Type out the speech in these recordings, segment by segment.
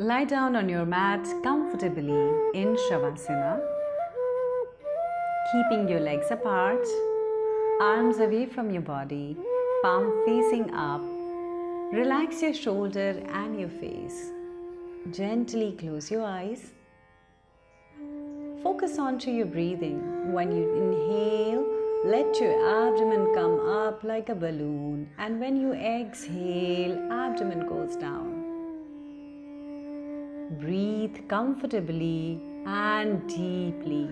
Lie down on your mat comfortably in Shavasana, keeping your legs apart, arms away from your body, palm facing up. Relax your shoulder and your face. Gently close your eyes. Focus onto your breathing. When you inhale, let your abdomen come up like a balloon, and when you exhale, abdomen goes down. Breathe comfortably and deeply.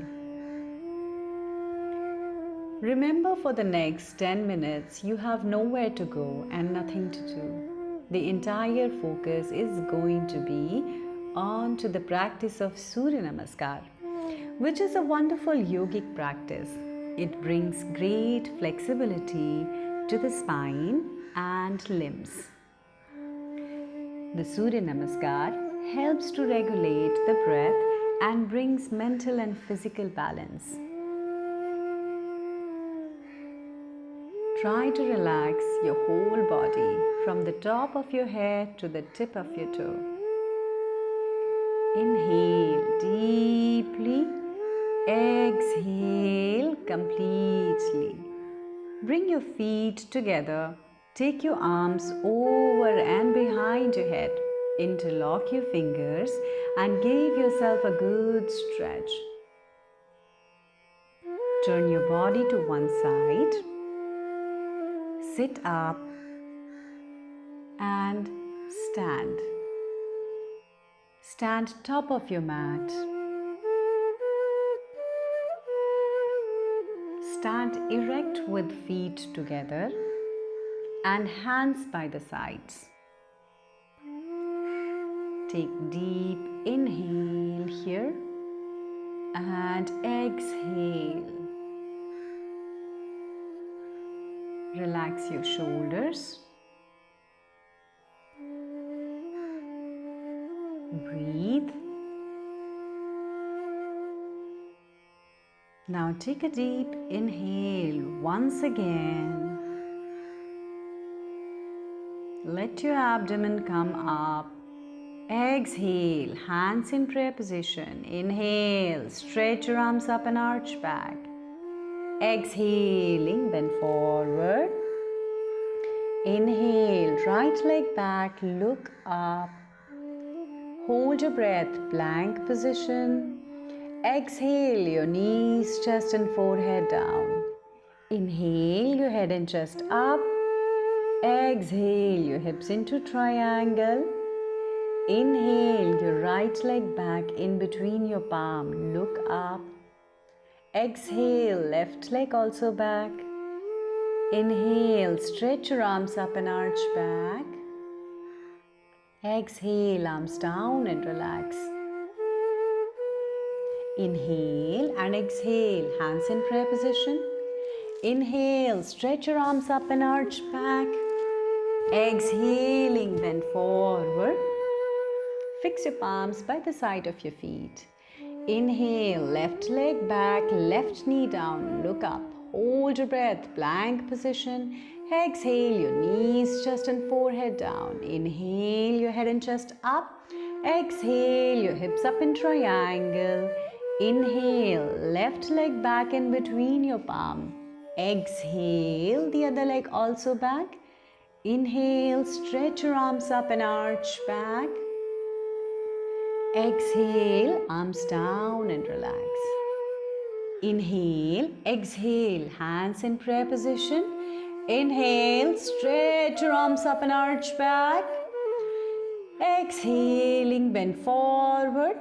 Remember for the next 10 minutes, you have nowhere to go and nothing to do. The entire focus is going to be on to the practice of Surya Namaskar, which is a wonderful yogic practice. It brings great flexibility to the spine and limbs. The Surya Namaskar helps to regulate the breath and brings mental and physical balance. Try to relax your whole body from the top of your head to the tip of your toe. Inhale deeply, exhale completely. Bring your feet together. Take your arms over and behind your head. Interlock your fingers and give yourself a good stretch. Turn your body to one side sit up and stand. Stand top of your mat. Stand erect with feet together and hands by the sides. Take deep inhale here and exhale. Relax your shoulders. Breathe. Now take a deep inhale once again. Let your abdomen come up. Exhale, hands in prayer position. Inhale, stretch your arms up and arch back. Exhaling, bend forward. Inhale, right leg back, look up. Hold your breath, plank position. Exhale, your knees, chest, and forehead down. Inhale, your head and chest up. Exhale, your hips into triangle. Inhale, your right leg back in between your palm. Look up. Exhale, left leg also back. Inhale, stretch your arms up and arch back. Exhale, arms down and relax. Inhale and exhale, hands in prayer position. Inhale, stretch your arms up and arch back. Exhaling, bend forward. Fix your palms by the side of your feet. Inhale, left leg back, left knee down, look up. Hold your breath, plank position. Exhale, your knees, chest and forehead down. Inhale, your head and chest up. Exhale, your hips up in triangle. Inhale, left leg back in between your palm. Exhale, the other leg also back. Inhale, stretch your arms up and arch back. Exhale, arms down and relax. Inhale, exhale, hands in prayer position. Inhale, stretch your arms up and arch back. Exhaling, bend forward.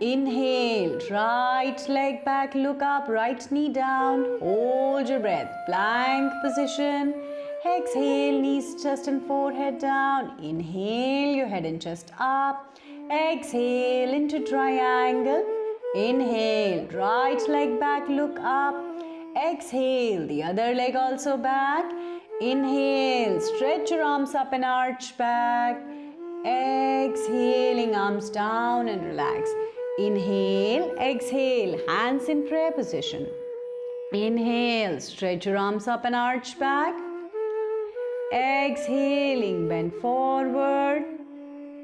Inhale, right leg back, look up, right knee down. Hold your breath, plank position. Exhale, knees, chest and forehead down. Inhale, your head and chest up. Exhale into triangle. Inhale, right leg back, look up. Exhale, the other leg also back. Inhale, stretch your arms up and arch back. Exhaling, arms down and relax. Inhale, exhale, hands in prayer position. Inhale, stretch your arms up and arch back. Exhaling, bend forward.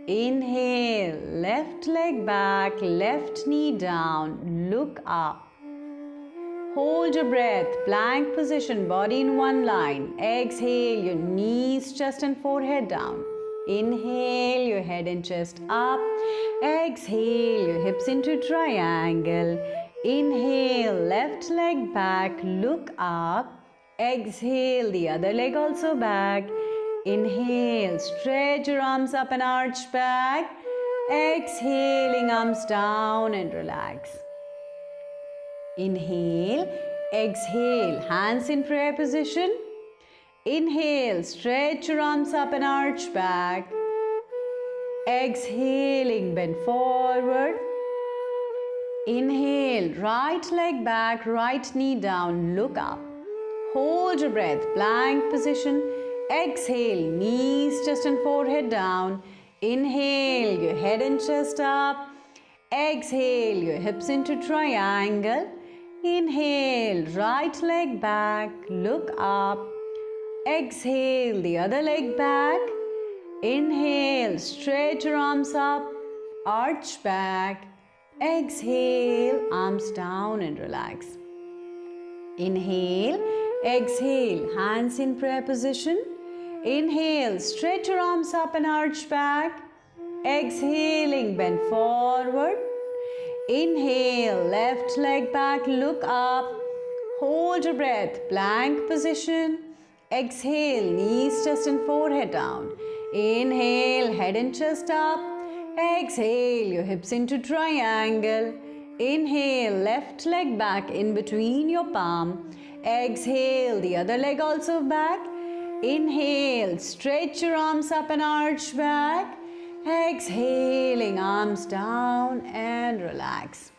Inhale, left leg back, left knee down, look up. Hold your breath, plank position, body in one line. Exhale, your knees, chest and forehead down. Inhale, your head and chest up. Exhale, your hips into triangle. Inhale, left leg back, look up. Exhale, the other leg also back. Inhale, stretch your arms up and arch back. Exhaling, arms down and relax. Inhale, exhale, hands in prayer position. Inhale, stretch your arms up and arch back. Exhaling, bend forward. Inhale, right leg back, right knee down, look up. Hold your breath, plank position. Exhale, knees, chest and forehead down. Inhale, your head and chest up. Exhale, your hips into triangle. Inhale, right leg back, look up. Exhale, the other leg back. Inhale, stretch your arms up, arch back. Exhale, arms down and relax. Inhale, exhale, hands in prayer position. Inhale, stretch your arms up and arch back. Exhaling, bend forward. Inhale, left leg back, look up. Hold your breath, plank position. Exhale, knees, chest and forehead down. Inhale, head and chest up. Exhale, your hips into triangle. Inhale, left leg back in between your palm. Exhale, the other leg also back. Inhale, stretch your arms up and arch back. Exhaling, arms down and relax.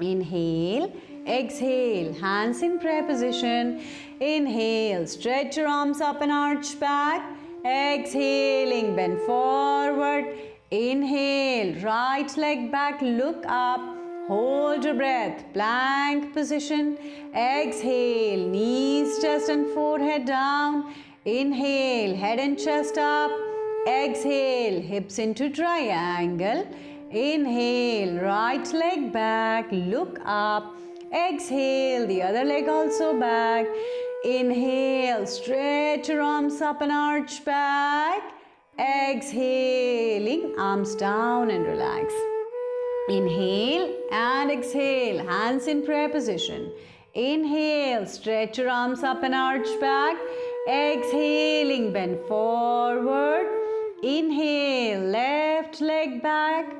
Inhale, exhale, hands in prayer position. Inhale, stretch your arms up and arch back. Exhaling, bend forward. Inhale, right leg back, look up. Hold your breath, plank position. Exhale, knees, chest and forehead down. Inhale, head and chest up. Exhale, hips into triangle. Inhale, right leg back, look up. Exhale, the other leg also back. Inhale, stretch your arms up and arch back. Exhaling, arms down and relax. Inhale and exhale, hands in prayer position. Inhale, stretch your arms up and arch back. Exhaling, bend forward. Inhale, left leg back.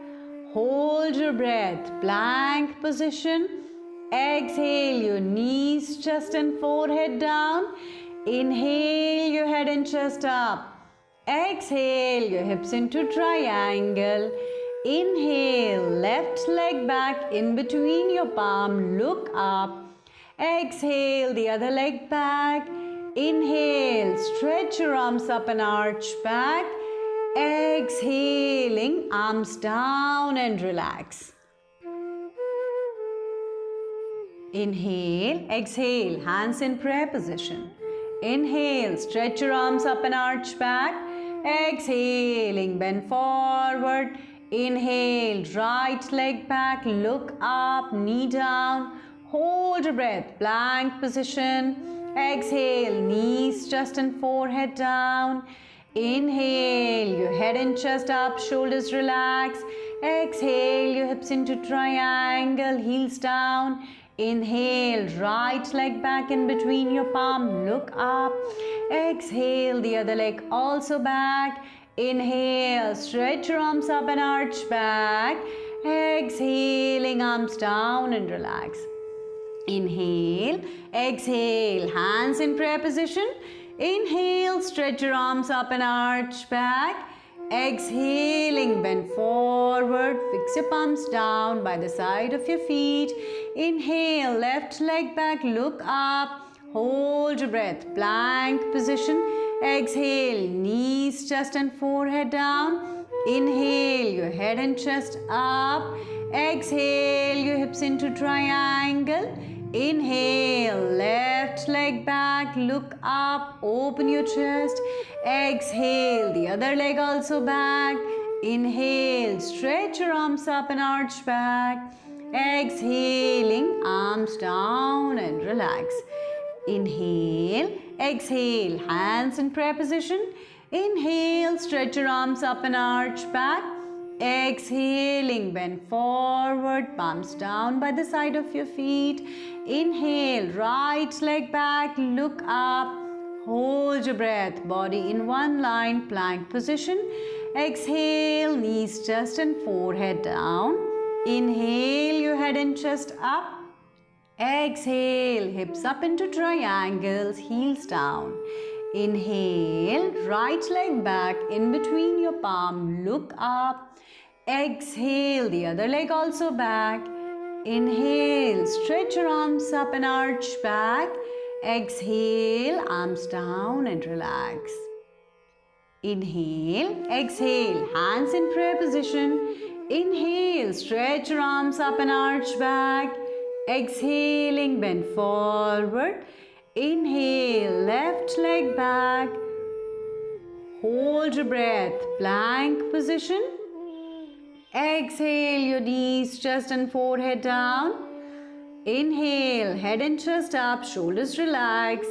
Hold your breath, plank position. Exhale, your knees, chest and forehead down. Inhale, your head and chest up. Exhale, your hips into triangle. Inhale, left leg back in between your palm, look up. Exhale, the other leg back. Inhale, stretch your arms up and arch back. Exhaling, arms down and relax. Inhale, exhale, hands in prayer position. Inhale, stretch your arms up and arch back. Exhaling, bend forward. Inhale, right leg back, look up, knee down. Hold your breath, plank position. Exhale, knees, chest and forehead down. Inhale, your head and chest up, shoulders relax. Exhale, your hips into triangle, heels down. Inhale, right leg back in between your palm, look up. Exhale, the other leg also back. Inhale, stretch your arms up and arch back. Exhaling, arms down and relax. Inhale, exhale, hands in prayer position. Inhale, stretch your arms up and arch back. Exhaling, bend forward, fix your palms down by the side of your feet. Inhale, left leg back, look up, hold your breath, plank position. Exhale, knees, chest and forehead down. Inhale, your head and chest up. Exhale, your hips into triangle. Inhale, left leg back, look up, open your chest. Exhale, the other leg also back. Inhale, stretch your arms up and arch back. Exhaling, arms down and relax. Inhale, exhale, hands in prayer position. Inhale, stretch your arms up and arch back. Exhaling, bend forward, palms down by the side of your feet. Inhale, right leg back, look up. Hold your breath, body in one line, plank position. Exhale, knees, chest and forehead down. Inhale, your head and chest up. Exhale, hips up into triangles, heels down. Inhale, right leg back in between your palm, look up. Exhale, the other leg also back. Inhale, stretch your arms up and arch back. Exhale, arms down and relax. Inhale, exhale, hands in prayer position. Inhale, stretch your arms up and arch back. Exhaling, bend forward. Inhale, left leg back. Hold your breath, plank position. Exhale, your knees, chest and forehead down. Inhale, head and chest up, shoulders relax.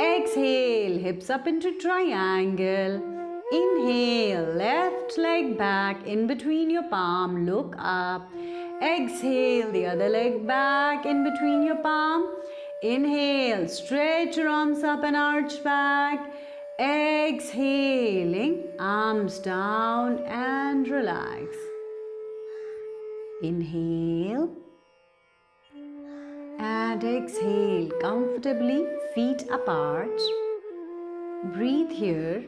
Exhale, hips up into triangle. Inhale, left leg back in between your palm, look up. Exhale, the other leg back in between your palm. Inhale, stretch your arms up and arch back. Exhaling, arms down and relax. Inhale and exhale comfortably, feet apart. Breathe here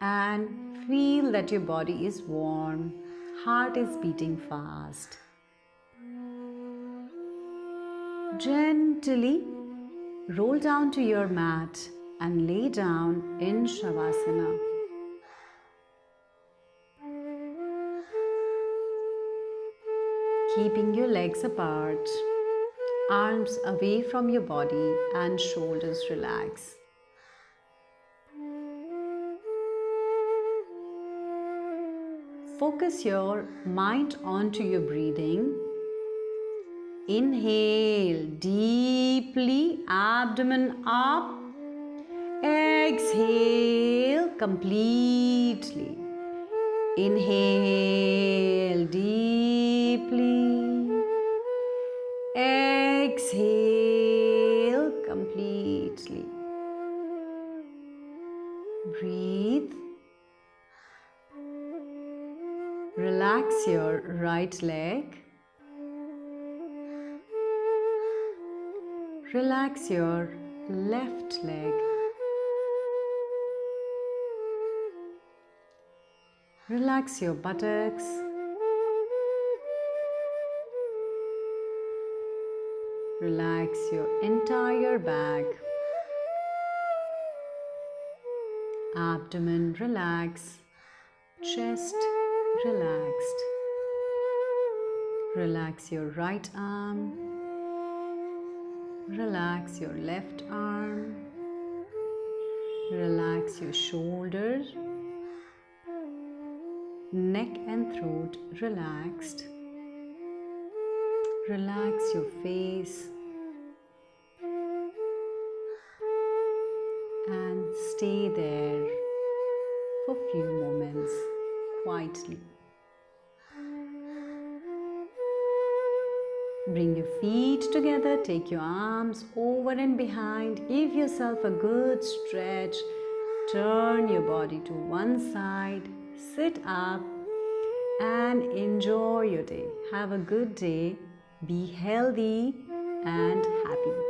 and feel that your body is warm heart is beating fast. Gently roll down to your mat and lay down in Shavasana. Keeping your legs apart, arms away from your body and shoulders relaxed. Focus your mind onto your breathing. Inhale deeply, abdomen up. Exhale completely. Inhale deeply. Exhale Relax your right leg. Relax your left leg. Relax your buttocks. Relax your entire back. Abdomen relax. Chest relaxed. Relax your right arm. Relax your left arm. Relax your shoulders. Neck and throat relaxed. Relax your face. And stay there for a few moments quietly. Bring your feet together, take your arms over and behind, give yourself a good stretch, turn your body to one side, sit up and enjoy your day. Have a good day, be healthy and happy.